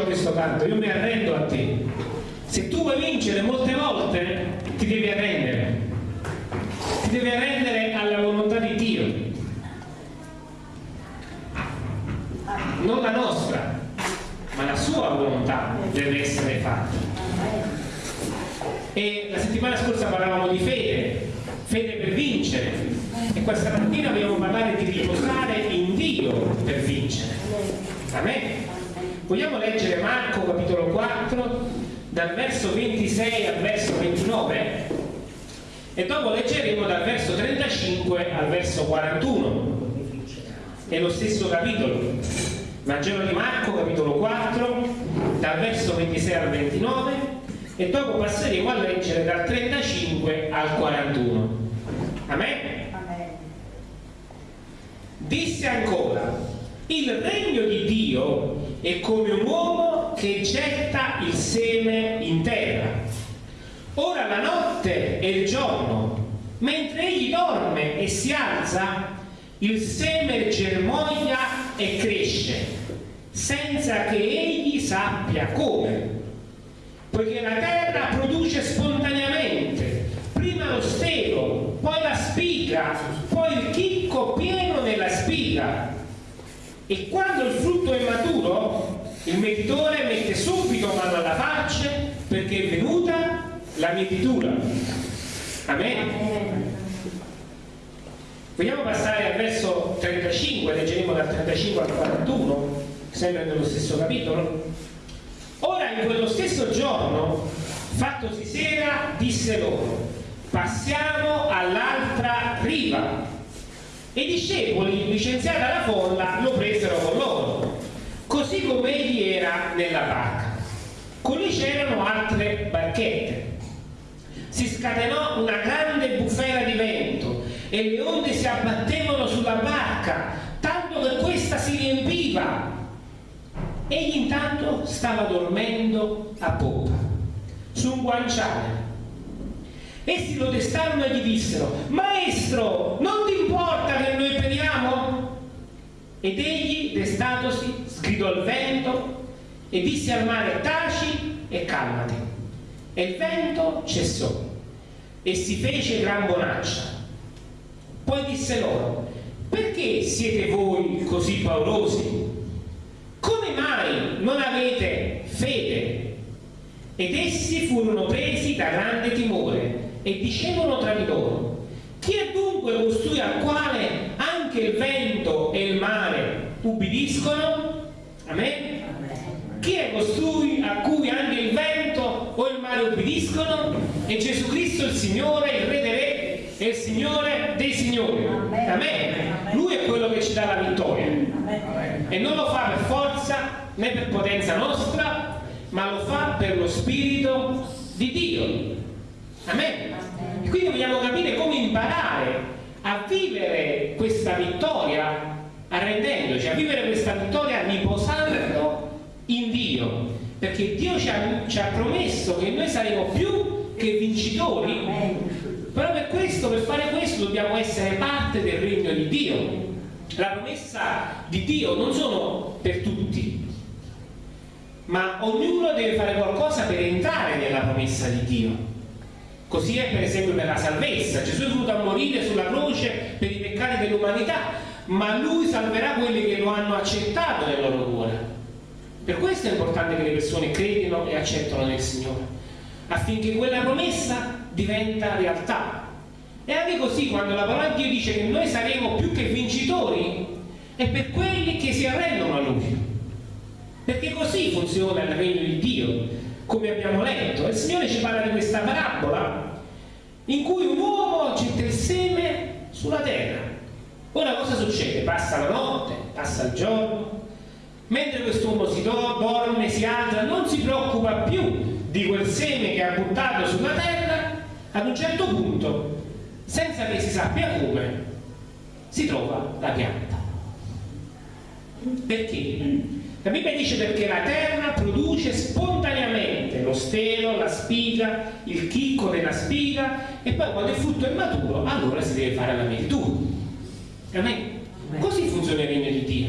diceva questo canto, io mi arrendo a te. Se tu vuoi vincere molte volte ti devi arrendere. Ti devi arrendere alla volontà di Dio. Non la nostra, ma la sua volontà deve essere fatta. E la settimana scorsa parlavamo di fede, fede per vincere. E questa mattina vogliamo parlare di riposare in Dio per vincere. Amen. Vogliamo leggere Marco capitolo 4 dal verso 26 al verso 29 e dopo leggeremo dal verso 35 al verso 41. È lo stesso capitolo. Vangelo di Marco capitolo 4 dal verso 26 al 29 e dopo passeremo a leggere dal 35 al 41. Amen. Amen. Disse ancora, il regno di Dio è come un uomo che getta il seme in terra. Ora la notte è il giorno, mentre egli dorme e si alza, il seme germoglia e cresce, senza che egli sappia come. Poiché la terra produce spontaneamente, prima lo stelo, poi la spiga, poi il chicco pieno nella spiga. E quando il frutto è maturo, il mietitore mette subito mano alla faccia perché è venuta la mietitura. Amen. Vogliamo passare al verso 35, leggeremo dal 35 al 41, sempre nello stesso capitolo. Ora in quello stesso giorno, fattosi sera, disse loro, passiamo all'altra riva. E i discepoli, licenziata la folla, lo presero con loro, così come egli era nella barca. Con lui c'erano altre barchette. Si scatenò una grande bufera di vento e le onde si abbattevano sulla barca, tanto che questa si riempiva. Egli intanto stava dormendo a poppa, su un guanciale. Essi lo destarono e gli dissero, Maestro, non ti importa che noi periamo? Ed egli, destatosi, sgridò il vento e disse al mare, taci e calmati. E il vento cessò e si fece gran bonaccia. Poi disse loro, perché siete voi così paurosi? Come mai non avete fede? Ed essi furono presi da grande timore e dicevano tra di loro, chi è dunque costui al quale anche il vento e il mare ubbidiscono? Amen? Chi è costui a cui anche il vento o il mare ubbidiscono? È Gesù Cristo il Signore, il Re dei Re e il Signore dei Signori. Amen. Lui è quello che ci dà la vittoria e non lo fa per forza né per potenza nostra, ma lo fa per lo Spirito di Dio. Amen. E quindi vogliamo capire come imparare a vivere questa vittoria arrendendoci, a vivere questa vittoria riposando in Dio, perché Dio ci ha, ci ha promesso che noi saremo più che vincitori, però per questo, per fare questo, dobbiamo essere parte del regno di Dio. La promessa di Dio non sono per tutti, ma ognuno deve fare qualcosa per entrare nella promessa di Dio. Così è per esempio per la salvezza. Gesù è venuto a morire sulla croce per i peccati dell'umanità, ma lui salverà quelli che lo hanno accettato nel loro cuore. Per questo è importante che le persone credino e accettano nel Signore, affinché quella promessa diventa realtà. E anche così quando la parola di Dio dice che noi saremo più che vincitori, è per quelli che si arrendono a Lui. Perché così funziona il regno di Dio, come abbiamo letto. Il Signore ci parla di questa parabola in cui un uomo getta il seme sulla terra. Ora cosa succede? Passa la notte, passa il giorno, mentre quest'uomo si do- dorme, si alza, non si preoccupa più di quel seme che ha buttato sulla terra, ad un certo punto, senza che si sappia come, si trova la pianta. Perché? La Bibbia dice perché la terra produce spontaneamente lo stelo, la spiga, il chicco della spiga e poi quando il frutto è maturo allora si deve fare la melitura. Amen? Così funziona il regno di Dio.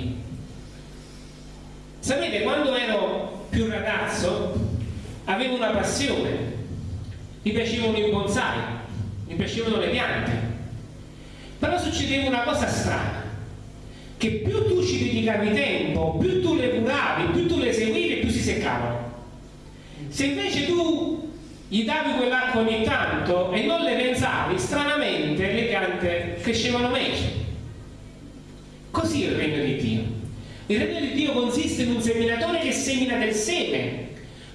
Sapete, quando ero più ragazzo avevo una passione, mi piacevano i bonsai, mi piacevano le piante, però succedeva una cosa strana che più tu ci dedicavi tempo, più tu le curavi, più tu le seguivi, più si seccavano. Se invece tu gli davi quell'acqua ogni tanto e non le pensavi, stranamente le piante crescevano meglio. Così è il regno di Dio. Il regno di Dio consiste in un seminatore che semina del seme,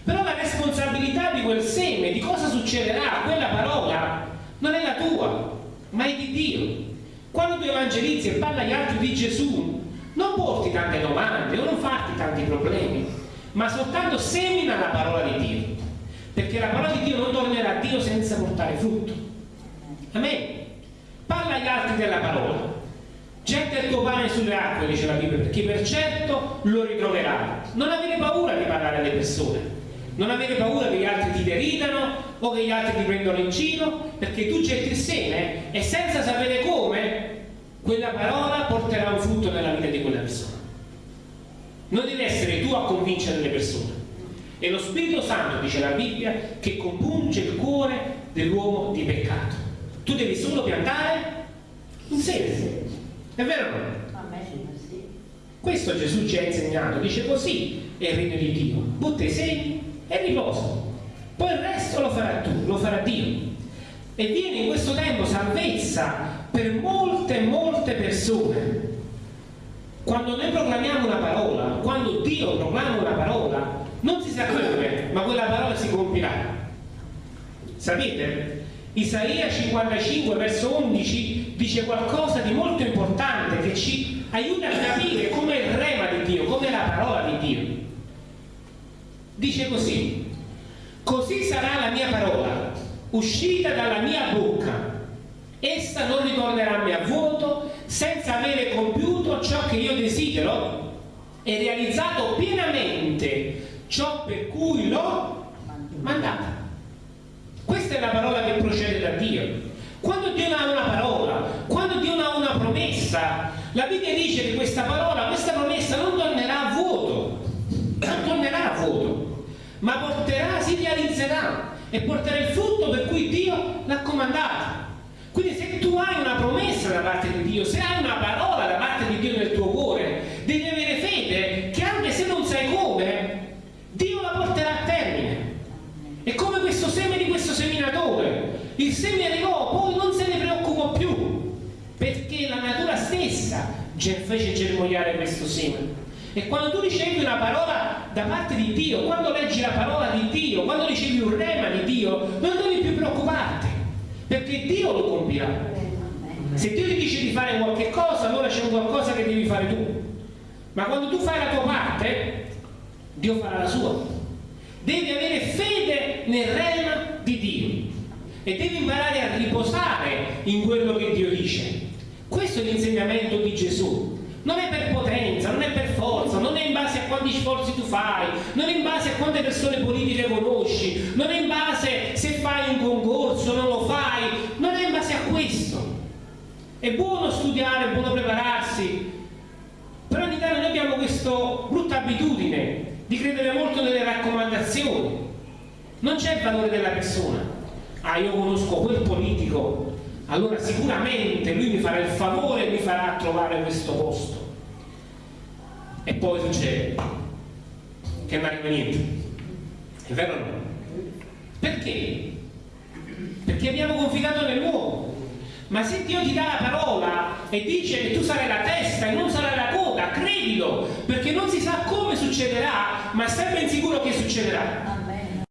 però la responsabilità di quel seme, di cosa succederà, quella parola, non è la tua, ma è di Dio. Quando tu evangelizzi e parli agli altri di Gesù, non porti tante domande o non farti tanti problemi, ma soltanto semina la parola di Dio. Perché la parola di Dio non tornerà a Dio senza portare frutto. Amen. Parla agli altri della parola. Getta il tuo pane sulle acque, dice la Bibbia, perché per certo lo ritroverai. Non avere paura di parlare alle persone. Non avere paura che gli altri ti deridano o che gli altri ti prendono in giro, perché tu getti il seme e senza sapere come quella parola porterà un frutto nella vita di quella persona. Non devi essere tu a convincere le persone. È lo Spirito Santo, dice la Bibbia, che compunge il cuore dell'uomo di peccato. Tu devi solo piantare un seme. È vero o no? Questo Gesù ci ha insegnato, dice così è il regno di Dio. Butta i semi e riposa. Poi il resto lo farà tu, lo farà Dio. E viene in questo tempo salvezza per molte, molte persone. Quando noi proclamiamo una parola, quando Dio proclama una parola, non si sa come, ma quella parola si compirà. Sapete? Isaia 55 verso 11 dice qualcosa di molto importante che ci aiuta a capire come il rema di Dio, come la parola di Dio. Dice così, così sarà la mia parola, uscita dalla mia bocca. Essa non ritornerà a me a vuoto, senza avere compiuto ciò che io desidero e realizzato pienamente ciò per cui l'ho mandata. Questa è la parola che procede da Dio. Quando Dio ha una parola, quando Dio ha una promessa, la Bibbia dice che questa parola, questa promessa non tornerà a vuoto, non tornerà a vuoto, ma porterà, si realizzerà e porterà il frutto per cui Dio l'ha comandata. Quindi se tu hai una promessa da parte di Dio, se hai una parola da parte di Dio nel tuo cuore, devi avere fede che anche se non sai come, Dio la porterà a termine. È come questo seme di questo seminatore. Il seme arrivò, poi non se ne preoccupò più, perché la natura stessa fece germogliare questo seme. E quando tu ricevi una parola da parte di Dio, quando leggi la parola di Dio, quando ricevi un rema di Dio, non devi più preoccuparti, perché Dio lo compirà. Se Dio ti dice di fare qualche cosa, allora c'è qualcosa che devi fare tu. Ma quando tu fai la tua parte, Dio farà la sua. Devi avere fede nel rema di Dio e devi imparare a riposare in quello che Dio dice. Questo è l'insegnamento di Gesù. Non è per potenza, non è per forza, non è in base a quanti sforzi tu fai, non è in base a quante persone politiche conosci, non è in base se fai un concorso, non lo fai, non è in base a questo. È buono studiare, è buono prepararsi, però in Italia noi abbiamo questa brutta abitudine di credere molto nelle raccomandazioni. Non c'è il valore della persona. Ah, io conosco quel politico, allora sicuramente lui mi farà il favore e mi farà trovare questo posto. E poi succede che non arriva niente. È vero o no? Perché? Perché abbiamo confidato nell'uomo. Ma se Dio ti dà la parola e dice che tu sarai la testa e non sarai la coda, credilo, perché non si sa come succederà, ma stai ben sicuro che succederà.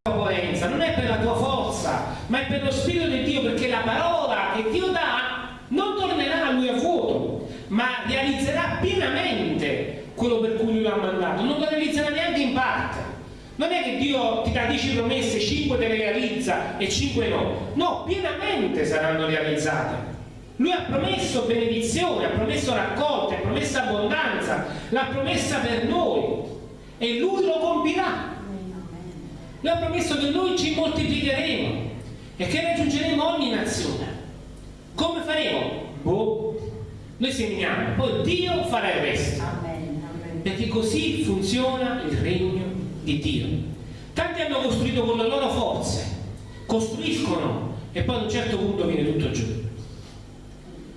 Potenza, non è per la tua forza, ma è per lo Spirito di Dio, perché la parola che Dio dà non tornerà a lui a vuoto, ma realizzerà pienamente quello per cui lui l'ha mandato, non lo realizzerà neanche in parte. Non è che Dio ti dà 10 promesse, 5 te le realizza e 5 no. No, pienamente saranno realizzate. Lui ha promesso benedizione, ha promesso raccolta, ha promesso abbondanza, l'ha promessa per noi e lui lo compirà. Lui ha promesso che noi ci moltiplicheremo e che raggiungeremo ogni nazione. Faremo? Boh, noi seminiamo, poi Dio farà il resto. Amen. Amen. Perché così funziona il regno di Dio. Tanti hanno costruito con le loro forze, costruiscono e poi ad un certo punto viene tutto giù.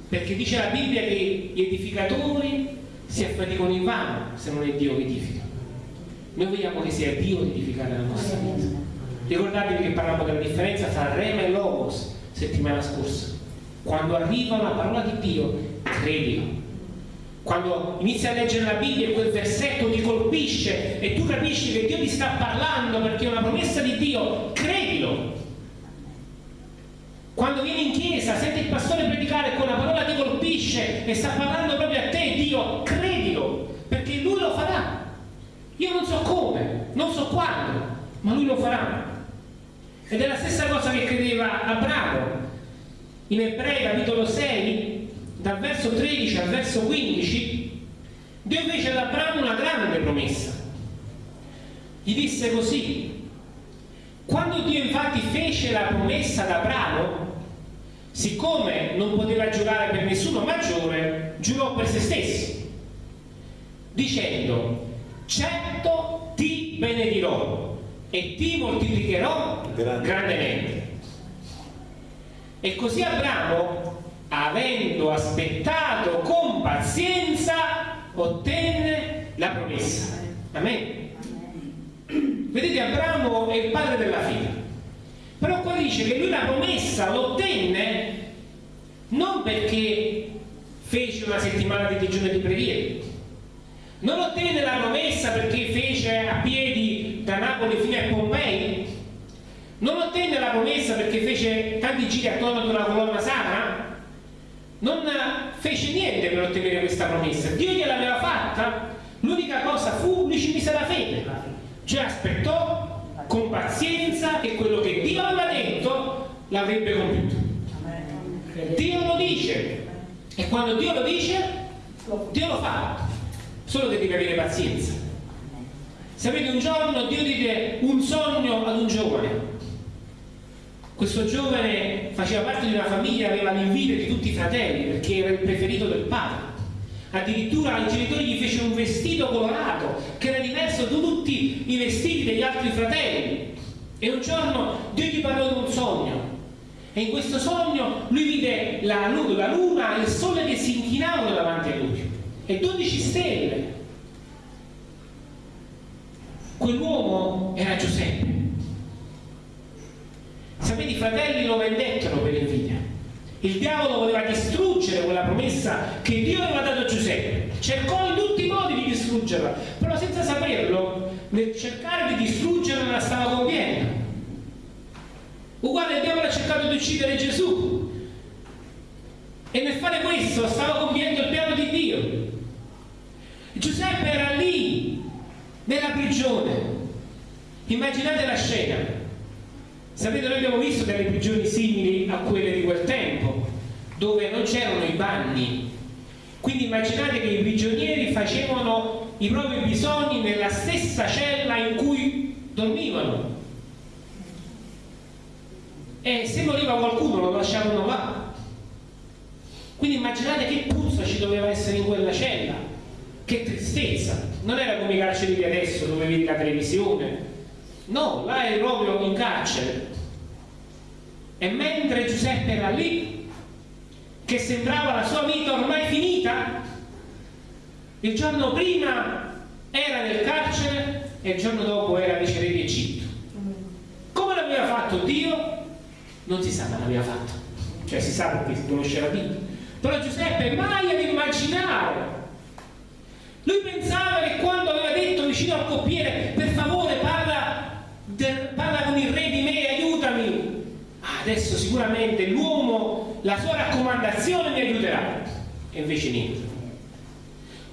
Perché dice la Bibbia che gli edificatori si affaticano in vano se non è Dio che edifica. Noi vogliamo che sia Dio ad edificare la nostra vita. Ricordatevi che parlavamo della differenza tra Rema e Logos settimana scorsa. Quando arriva la parola di Dio, credilo. Quando inizi a leggere la Bibbia e quel versetto ti colpisce e tu capisci che Dio ti sta parlando perché è una promessa di Dio, credilo. Quando vieni in chiesa, senti il pastore predicare e quella parola ti colpisce e sta parlando proprio a te, Dio, credilo, perché lui lo farà. Io non so come, non so quando, ma lui lo farà. Ed è la stessa cosa che credeva Abramo. In Ebrei capitolo 6, dal verso 13 al verso 15, Dio fece ad Abramo una grande promessa. Gli disse così, quando Dio infatti fece la promessa ad Abramo, siccome non poteva giurare per nessuno maggiore, giurò per se stesso, dicendo, certo ti benedirò e ti moltiplicherò Grande. grandemente. E così Abramo, avendo aspettato con pazienza, ottenne la promessa. Amen. Vedete, Abramo è il padre della fede. Però qua dice che lui la promessa l'ottenne non perché fece una settimana di digiuno e di preghiera. Non ottenne la promessa perché fece a piedi da Napoli fino a Pompei. Non ottenne la promessa perché fece tanti giri attorno ad una colonna sacra. Non fece niente per ottenere questa promessa. Dio gliel'aveva fatta. L'unica cosa fu, lui ci la fede. Cioè aspettò con pazienza che quello che Dio aveva detto l'avrebbe compiuto. Dio lo dice e quando Dio lo dice, Dio lo fa. Solo che devi avere pazienza. Sapete, un giorno Dio diede un sogno ad un giovane. Questo giovane faceva parte di una famiglia, aveva l'invidia di tutti i fratelli perché era il preferito del padre. Addirittura i genitori gli fecero un vestito colorato che era diverso da tutti i vestiti degli altri fratelli. E un giorno Dio gli parlò di un sogno. E in questo sogno lui vide la, la luna e il sole che si inchinavano davanti a lui. E 12 stelle. Quell'uomo era Giuseppe. Sapete, i fratelli lo vendettero per invidia. Il diavolo voleva distruggere quella promessa che Dio aveva dato a Giuseppe. Cercò in tutti i modi di distruggerla, però senza saperlo, nel cercare di distruggerla la stava compiendo. Uguale il diavolo ha cercato di uccidere Gesù. E nel fare questo stava compiendo il piano di Dio. Giuseppe era lì, nella prigione. Immaginate la scena. Sapete, noi abbiamo visto delle prigioni simili a quelle di quel tempo, dove non c'erano i bagni. Quindi immaginate che i prigionieri facevano i propri bisogni nella stessa cella in cui dormivano. E se moriva qualcuno lo lasciavano là. Quindi immaginate che puzza ci doveva essere in quella cella. Che tristezza. Non era come i carceri di adesso dove vedi la televisione. No, là eri proprio in carcere. E mentre Giuseppe era lì, che sembrava la sua vita ormai finita, il giorno prima era nel carcere e il giorno dopo era vice re di Egitto. Come l'aveva fatto Dio? Non si sa ma l'aveva fatto. Cioè si sa perché si conosce la Bibbia. Però Giuseppe mai ad immaginare. Lui pensava che quando aveva detto vicino al coppiere, per favore parla, del- parla con il re di me, aiutami. Ah, adesso sicuramente l'uomo, la sua raccomandazione mi aiuterà. E invece niente.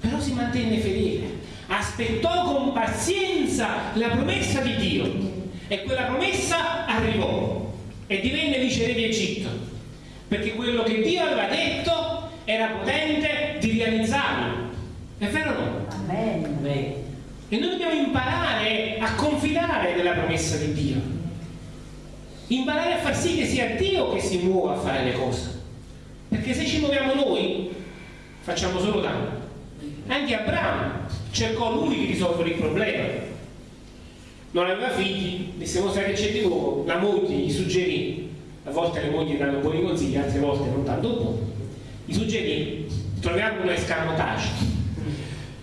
Però si mantenne fedele, aspettò con pazienza la promessa di Dio e quella promessa arrivò e divenne vice re di Egitto, perché quello che Dio aveva detto era potente di realizzarlo. È vero o no? Amen. E noi dobbiamo imparare a confidare nella promessa di Dio. Imparare a far sì che sia Dio che si muova a fare le cose. Perché se ci muoviamo noi, facciamo solo danno. Anche Abramo cercò lui di risolvere il problema. Non aveva figli, disse Mosè che c'è di nuovo, la moglie gli suggerì, a volte le mogli danno buoni consigli, altre volte non tanto buoni, gli suggerì, troviamo un escamotage,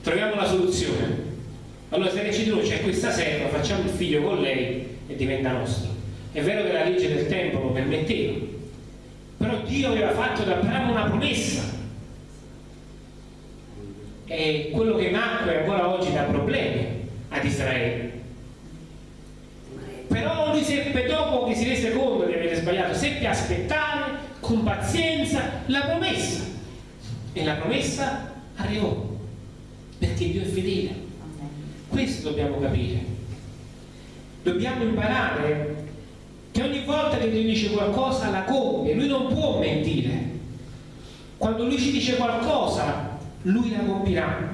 troviamo la soluzione. Allora se c'è di nuovo c'è questa serva, facciamo il figlio con lei e diventa nostro. È vero che la legge del tempo lo permetteva, però Dio aveva fatto ad Abramo una promessa e quello che nacque ancora oggi dà problemi ad Israele. Però lui seppe dopo che si rese conto di aver sbagliato, seppe aspettare con pazienza la promessa. E la promessa arrivò, perché Dio è fedele. Questo dobbiamo capire. Dobbiamo imparare che ogni volta che Dio dice qualcosa la compie, lui non può mentire. Quando lui ci dice qualcosa, lui la compirà.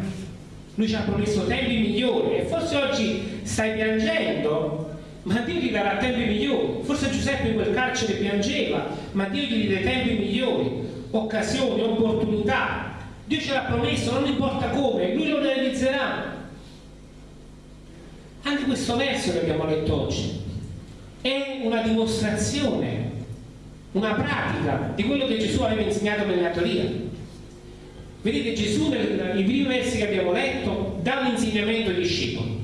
Lui ci ha promesso tempi migliori e forse oggi stai piangendo, ma Dio ti darà tempi migliori. Forse Giuseppe in quel carcere piangeva, ma Dio gli dia tempi migliori, occasioni, opportunità. Dio ce l'ha promesso, non importa come, lui lo realizzerà. Anche questo verso che abbiamo letto oggi è una dimostrazione, una pratica di quello che Gesù aveva insegnato nella teoria. Vedete Gesù nei primi versi che abbiamo letto dà un insegnamento ai discepoli.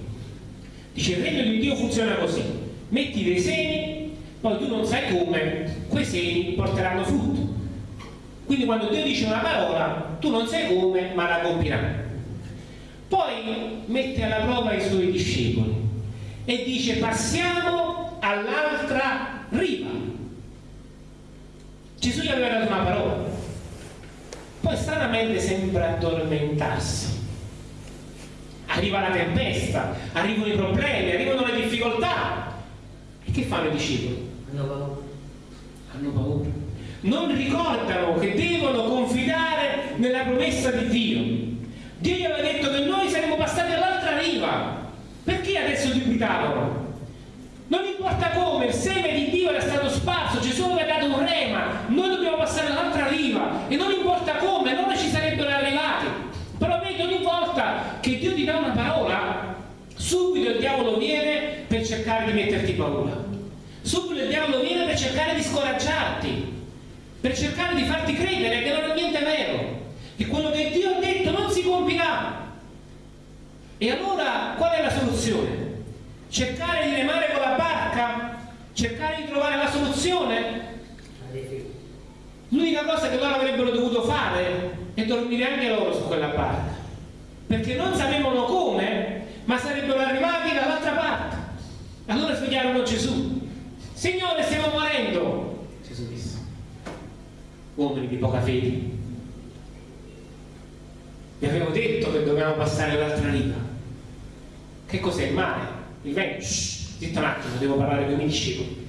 Dice il regno di Dio funziona così. Metti dei semi, poi tu non sai come, quei semi porteranno frutto. Quindi quando Dio dice una parola, tu non sai come, ma la compirai. Poi mette alla prova i suoi discepoli e dice passiamo all'altra riva. Gesù gli aveva dato una parola poi stranamente sembra addormentarsi. Arriva la tempesta, arrivano i problemi, arrivano le difficoltà. E che fanno i discepoli? Hanno paura. Hanno paura. Non ricordano che devono confidare nella promessa di Dio. Dio gli aveva detto che noi saremmo passati all'altra riva. Perché adesso dubitavano? Non importa come, il seme di Dio era stato sparso, Gesù aveva dato un rema, noi dobbiamo passare all'altra riva e non importa come, loro ci sarebbero arrivati. Però vedi ogni volta che Dio ti dà una parola, subito il diavolo viene per cercare di metterti paura. Subito il diavolo viene per cercare di scoraggiarti, per cercare di farti credere che non è niente vero, che quello che Dio ha detto non si compirà. E allora qual è la soluzione? Cercare di remare con la barca, cercare di trovare la soluzione. L'unica cosa che loro avrebbero dovuto fare è dormire anche loro su quella barca, perché non sapevano come, ma sarebbero arrivati dall'altra parte. Allora svegliarono Gesù. Signore, stiamo morendo. Gesù disse. Uomini di poca fede. Vi avevo detto che dovevamo passare all'altra riva. Che cos'è il mare? Il vento, shh, zitto un attimo, devo parlare con i miei discepoli.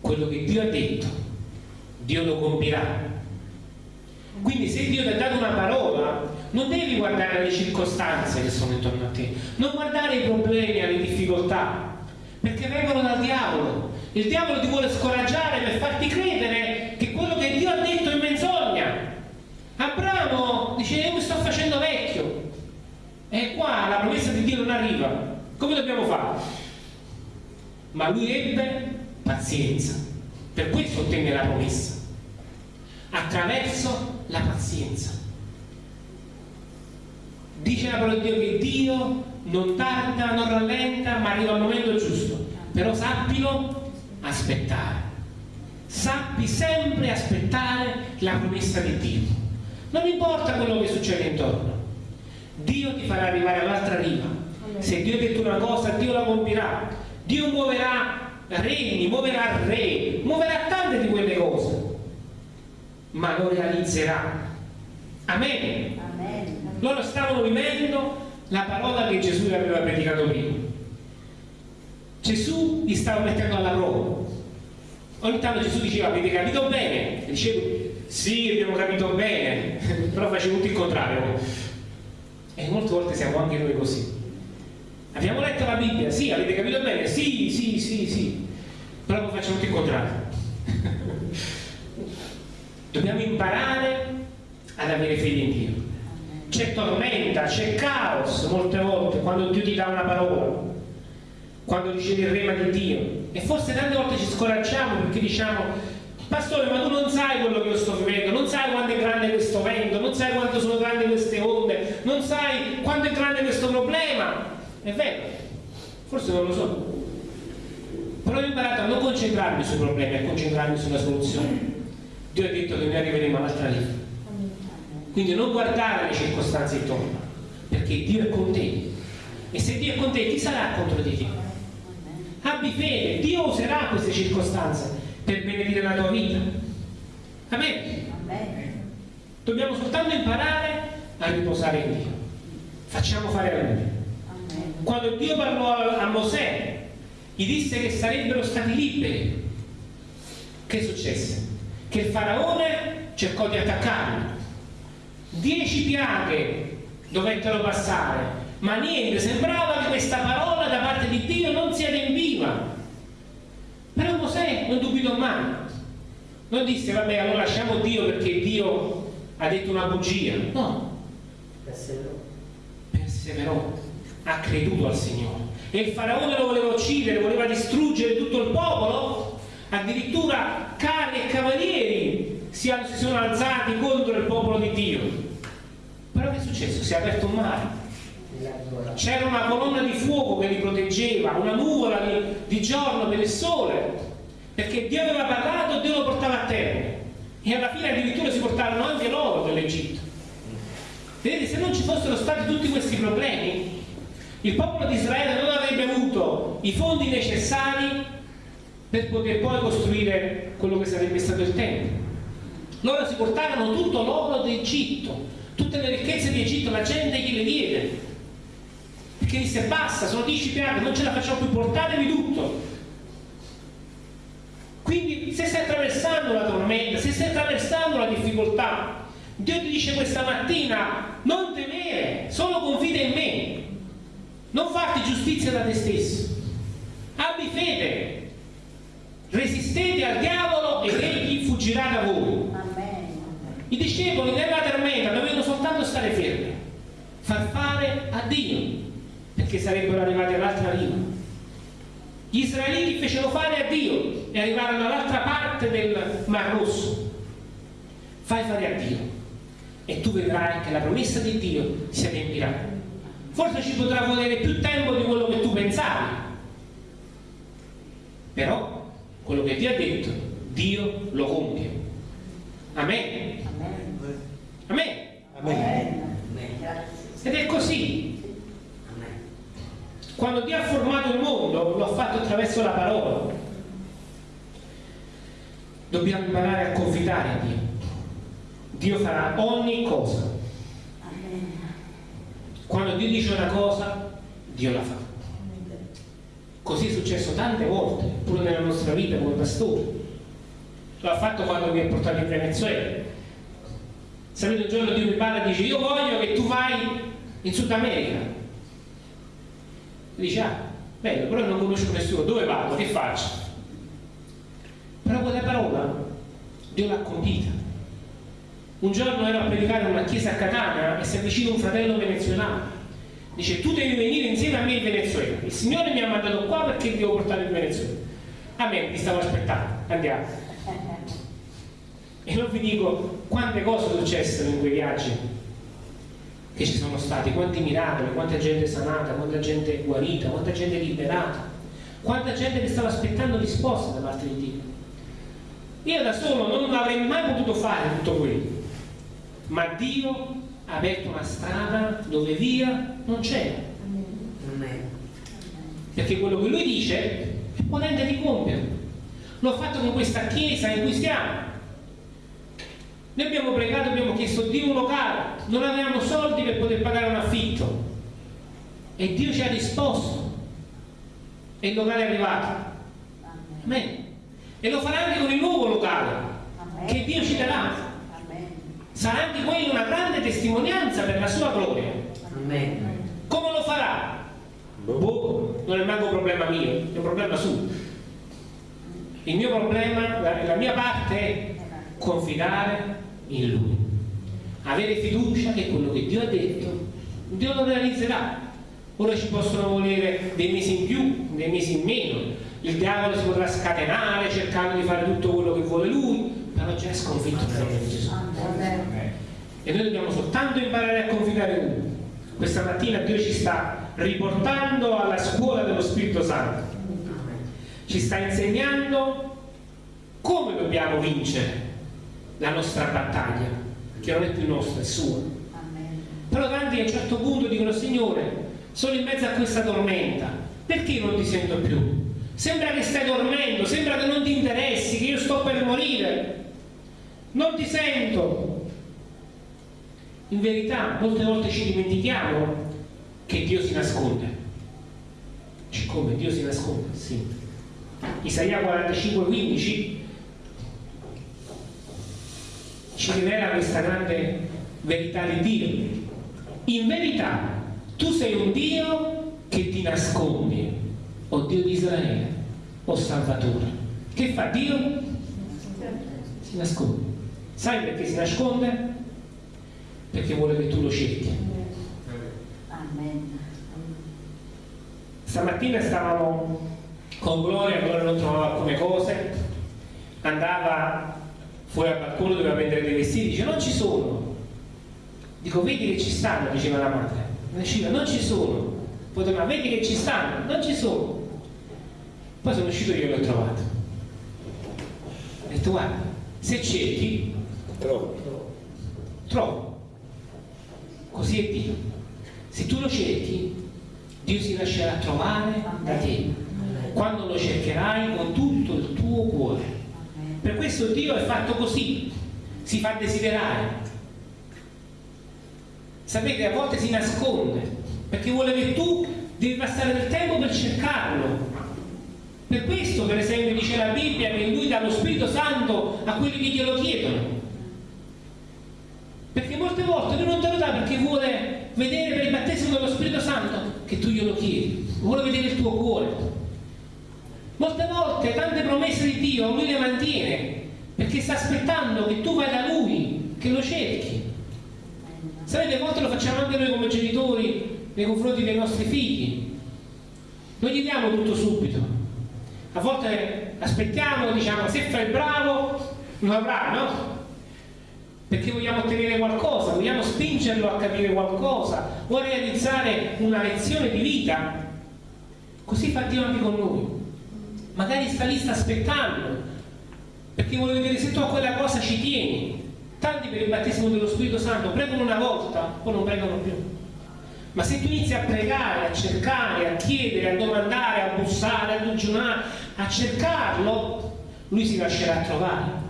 Quello che Dio ha detto, Dio lo compirà. Quindi se Dio ti ha dato una parola, non devi guardare le circostanze che sono intorno a te, non guardare i problemi, le difficoltà, perché vengono dal diavolo. Il diavolo ti vuole scoraggiare per farti credere che quello che Dio ha detto è menzogna. Abramo dice, io mi sto facendo vecchio, e qua la promessa di Dio non arriva. Come dobbiamo fare? Ma lui ebbe pazienza. Per questo ottenne la promessa. Attraverso la pazienza. Dice la parola di Dio che Dio non tarda, non rallenta, ma arriva al momento giusto. Però sappilo aspettare. Sappi sempre aspettare la promessa di Dio. Non importa quello che succede intorno Dio ti farà arrivare all'altra riva. Se Dio ha detto una cosa, Dio la compirà. Dio muoverà regni, muoverà re, muoverà tante di quelle cose, ma lo realizzerà. Amen. Amen. Loro stavano vivendo la parola che Gesù aveva predicato prima. Gesù li stava mettendo alla prova. Ogni tanto Gesù diceva, avete capito bene? E dicevo, sì, abbiamo capito bene, però facevo tutto il contrario E molte volte siamo anche noi così. Abbiamo letto la Bibbia, sì, avete capito bene? Sì, sì, sì, sì. Però poi facciamo tutto il contrario. Dobbiamo imparare ad avere fede in Dio. C'è tormenta, c'è caos molte volte quando Dio ti dà una parola, quando ricevi il rema di Dio. E forse tante volte ci scoraggiamo perché diciamo Pastore, ma tu non sai quello che io sto vivendo, non sai quanto è grande questo vento, non sai quanto sono grandi queste onde, non sai quanto è grande questo problema. È vero, forse non lo so. Però ho imparato a non concentrarmi sui problemi, a concentrarmi sulla soluzione. Dio ha detto che noi arriveremo all'altra riva. Quindi non guardare le circostanze intorno, perché Dio è con te. E se Dio è con te, chi sarà contro di te? Abbi fede, Dio userà queste circostanze per benedire la tua vita. Amen. Dobbiamo soltanto imparare a riposare in Dio. Facciamo fare a Lui. Quando Dio parlò a Mosè, gli disse che sarebbero stati liberi. Che successe? Che il faraone cercò di attaccarli. Dieci piaghe dovettero passare, ma niente, sembrava che questa parola da parte di Dio non si adempiva non dubitò mai. Non disse, vabbè, allora lasciamo Dio perché Dio ha detto una bugia. No. Perseverò. Perseverò. Ha creduto al Signore. E il faraone lo voleva uccidere, voleva distruggere tutto il popolo. Addirittura carri e cavalieri si, si sono alzati contro il popolo di Dio. Però che è successo? Si è aperto un mare c'era una colonna di fuoco che li proteggeva, una nuvola di, di giorno per il sole, perché Dio aveva parlato e Dio lo portava a terra. E alla fine addirittura si portarono anche loro dall'Egitto. Vedete, se non ci fossero stati tutti questi problemi, il popolo di Israele non avrebbe avuto i fondi necessari per poter poi costruire quello che sarebbe stato il Tempio. Loro si portarono tutto l'oro d'Egitto, tutte le ricchezze di Egitto, la gente gliele diede, perché disse basta, sono dieci piante, non ce la facciamo più, portatevi tutto. Quindi se stai attraversando la tormenta, se stai attraversando la difficoltà, Dio ti dice questa mattina non temere, solo confida in me, non farti giustizia da te stesso, abbi fede, resistete al diavolo ed egli fuggirà da voi. I discepoli nella tormenta dovevano soltanto stare fermi, far fare a Dio perché sarebbero arrivati all'altra riva. Gli israeliti fecero fare a Dio e arrivarono all'altra parte del Mar Rosso. Fai fare a Dio e tu vedrai che la promessa di Dio si adempirà. Forse ci potrà volere più tempo di quello che tu pensavi, però quello che Dio ha detto, Dio lo compie. Amen. Amen. Amen. Ed è così. Quando Dio ha formato il mondo, lo ha fatto attraverso la parola. Dobbiamo imparare a confidare a Dio. Dio farà ogni cosa. Quando Dio dice una cosa, Dio la fa. Così è successo tante volte, pure nella nostra vita come pastore. Lo ha fatto quando mi ha portato in Venezuela. Sapete, un giorno Dio mi parla e dice io voglio che tu vai in Sud America dice ah bello però non conosco nessuno dove vado che faccio però quella parola Dio l'ha compita. Un giorno ero a predicare in una chiesa a Catania e si avvicina un fratello venezuelano. Dice tu devi venire insieme a me in Venezuela. Il Signore mi ha mandato qua perché ti devo portare in Venezuela. A me ti stavo aspettando. Andiamo. E non vi dico quante cose successero in quei viaggi che ci sono stati, quanti miracoli, quanta gente sanata, quanta gente guarita, quanta gente liberata, quanta gente che stava aspettando risposte da parte di Dio. Io da solo non avrei mai potuto fare tutto quello, ma Dio ha aperto una strada dove via non c'era. Perché quello che lui dice è potente di compiere. L'ho fatto con questa chiesa in cui stiamo noi abbiamo pregato, abbiamo chiesto Dio un locale, non avevamo soldi per poter pagare un affitto e Dio ci ha risposto e il locale è arrivato. Amen. E lo farà anche con il nuovo locale Amen. che Dio ci darà. Sarà anche quello una grande testimonianza per la sua gloria. Come lo farà? Boh, non è manco un problema mio, è un problema suo. Il mio problema, la, la mia parte è confidare in Lui, avere fiducia che quello che Dio ha detto, Dio lo realizzerà. Ora ci possono volere dei mesi in più, dei mesi in meno, il diavolo si potrà scatenare cercando di fare tutto quello che vuole lui, però già è sconfitto nel nome di Gesù. E noi dobbiamo soltanto imparare a confidare in Lui. Questa mattina Dio ci sta riportando alla scuola dello Spirito Santo. Ci sta insegnando come dobbiamo vincere la nostra battaglia, che non è più nostra, è sua. Però tanti a un certo punto dicono, Signore, sono in mezzo a questa tormenta, perché non ti sento più? Sembra che stai dormendo, sembra che non ti interessi, che io sto per morire. Non ti sento. In verità, molte volte ci dimentichiamo che Dio si nasconde. Come Dio si nasconde? Sì. Isaia 45, 15 ci rivela questa grande verità di Dio. In verità, tu sei un Dio che ti nascondi, o Dio di Israele, o Salvatore. Che fa Dio? Si nasconde. Sai perché si nasconde? Perché vuole che tu lo cerchi. Stamattina stavamo con Gloria, Gloria non trovava alcune cose, andava fuori al balcone doveva vendere dei vestiti, dice non ci sono. Dico vedi che ci stanno, diceva la madre. Usciva, non ci sono. Poi tornava, vedi che ci stanno, non ci sono. Poi sono uscito io e l'ho trovato. Ho detto guarda, se cerchi, trovo. Trovo. Così è Dio. Se tu lo cerchi, Dio si lascerà trovare da te quando lo cercherai con tutto il tuo cuore. Per questo Dio è fatto così, si fa desiderare. Sapete, a volte si nasconde, perché vuole che tu devi passare del tempo per cercarlo. Per questo, per esempio, dice la Bibbia che Lui dà lo Spirito Santo a quelli che glielo chiedono. Perché molte volte Lui non te lo dà perché vuole vedere per il battesimo dello Spirito Santo che tu glielo chiedi, vuole vedere il tuo cuore. Molte volte tante promesse di Dio Lui le mantiene perché sta aspettando che tu vai da Lui, che lo cerchi. Sapete, a volte lo facciamo anche noi come genitori nei confronti dei nostri figli. Non gli diamo tutto subito. A volte aspettiamo, diciamo, se fai bravo, lo avrà, no? perché vogliamo ottenere qualcosa, vogliamo spingerlo a capire qualcosa a realizzare una lezione di vita. Così fa Dio anche con noi. Magari sta lì, sta aspettando, perché vuole vedere se tu a quella cosa ci tieni. Tanti per il battesimo dello Spirito Santo pregano una volta, poi non pregano più. Ma se tu inizi a pregare, a cercare, a chiedere, a domandare, a bussare, a digiunare, a cercarlo, lui si lascerà trovare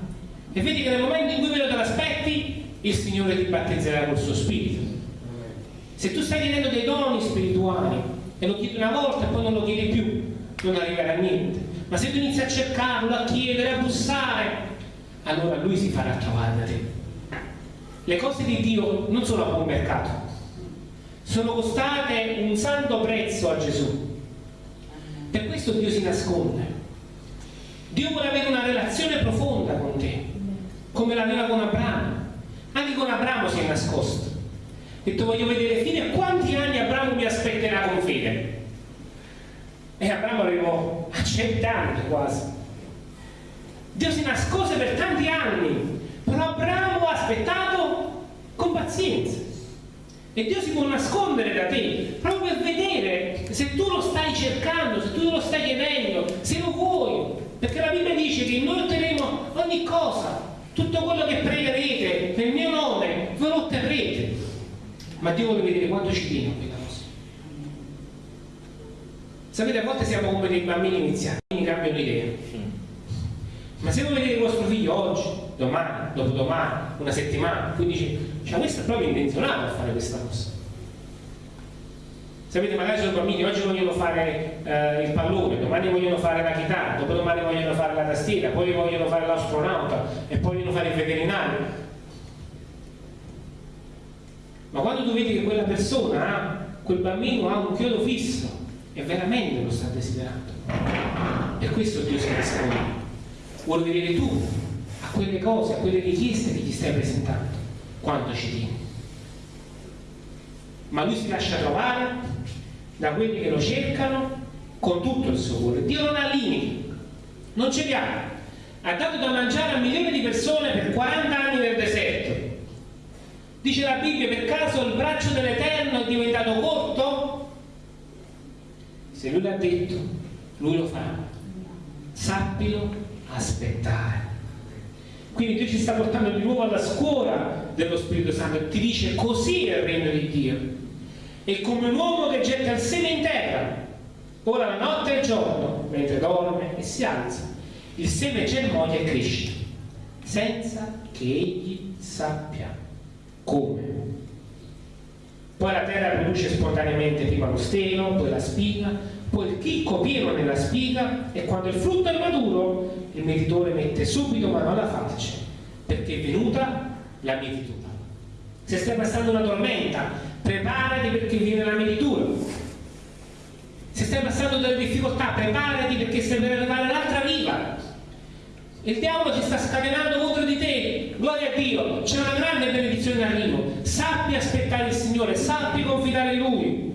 e vedi che nel momento in cui meno te l'aspetti, il Signore ti battezzerà col suo spirito. Se tu stai chiedendo dei doni spirituali e lo chiedi una volta e poi non lo chiedi più, non arriverà a niente. Ma se tu inizi a cercarlo, a chiedere, a bussare, allora lui si farà trovare da te. Le cose di Dio non sono a buon mercato, sono costate un santo prezzo a Gesù. Per questo Dio si nasconde. Dio vuole avere una relazione profonda con te come l'aveva con Abramo. Anche con Abramo si è nascosto. Ha detto voglio vedere fino a quanti anni Abramo mi aspetterà con fede. E Abramo arrivò a cent'anni quasi. Dio si nascose per tanti anni, però Abramo ha aspettato con pazienza. E Dio si può nascondere da te proprio per vedere se tu lo stai cercando, se tu lo stai chiedendo, se lo vuoi. Perché la Bibbia dice che noi otterremo ogni cosa tutto quello che pregherete nel mio nome ve lo otterrete. Ma Dio vuole vedere quanto ci tiene a quella cosa. Sapete, a volte siamo come dei bambini iniziati, quindi cambiano idea. Ma se voi vedete vostro figlio oggi, domani, dopodomani, una settimana, quindi dice, cioè questo è proprio intenzionato a fare questa cosa. Sapete, magari sono bambini, oggi vogliono fare eh, il pallone, domani vogliono fare la chitarra, dopodomani vogliono fare la tastiera, poi vogliono fare l'astronauta e poi vogliono fare il veterinario. Ma quando tu vedi che quella persona ha, quel bambino ha un chiodo fisso, è veramente lo sta desiderando. Per questo Dio si risponde. Vuole vedere tu a quelle cose, a quelle richieste che gli stai presentando, quanto ci tieni. Ma lui si lascia trovare da quelli che lo cercano con tutto il suo cuore. Dio non ha limiti, non ce li ha. Ha dato da mangiare a milioni di persone per 40 anni nel deserto. Dice la Bibbia, per caso il braccio dell'Eterno è diventato corto? Se lui l'ha detto, lui lo fa. Sappilo aspettare. Quindi Dio ci sta portando di nuovo alla scuola dello Spirito Santo ti dice così è il regno di Dio. È come un uomo che getta il seme in terra. Ora la notte e il giorno, mentre dorme e si alza, il seme germoglia e cresce, senza che egli sappia come. Poi la terra produce spontaneamente prima lo stelo, poi la spiga, poi il chicco pieno nella spiga e quando il frutto è maduro il mietitore mette subito mano alla falce perché è venuta la mietitura. Se stai passando una tormenta, preparati perché viene la mietitura. Se stai passando delle difficoltà, preparati perché stai per arrivare l'altra riva. Il diavolo si sta scatenando contro di te. Gloria a Dio, c'è una grande benedizione in arrivo. Sappi aspettare il Signore, sappi confidare in Lui.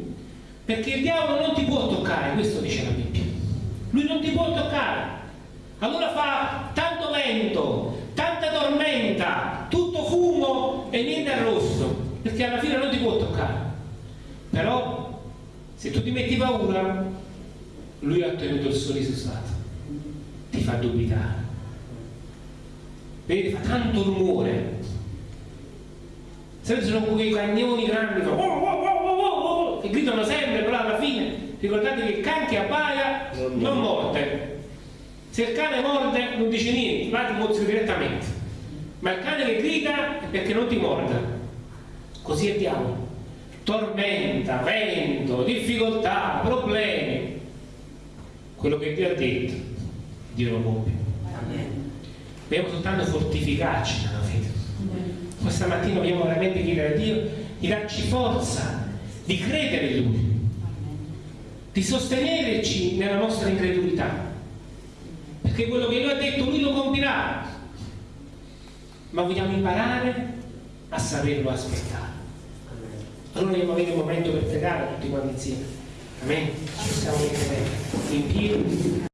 Perché il diavolo non ti può toccare, questo dice la Bibbia. Lui non ti può toccare. Allora fa tanto vento, tanta tormenta, tutto fumo e niente arrosto, perché alla fine non ti può toccare. Però se tu ti metti paura, lui ha ottenuto il suo risultato. Ti fa dubitare. Vedi, fa tanto rumore. Se sono quei cagnoni grandi che, oh, oh, oh, che gridano sempre, però alla fine ricordate che il can che abbaia non morde. Se il cane morde non dice niente, va ti mozzi direttamente. Ma il cane che grida è perché non ti morde. Così è diavolo. Tormenta, vento, difficoltà, problemi. Quello che Dio ha detto, Dio lo compie. Dobbiamo soltanto fortificarci nella fede. Questa mattina dobbiamo veramente chiedere a Dio di darci forza, di credere in Lui, di sostenerci nella nostra incredulità. Perché quello che Lui ha detto, Lui lo compirà. Ma vogliamo imparare a saperlo aspettare. Allora dobbiamo avere un momento per pregare tutti quanti insieme. Amen. Ci possiamo mettere in piedi.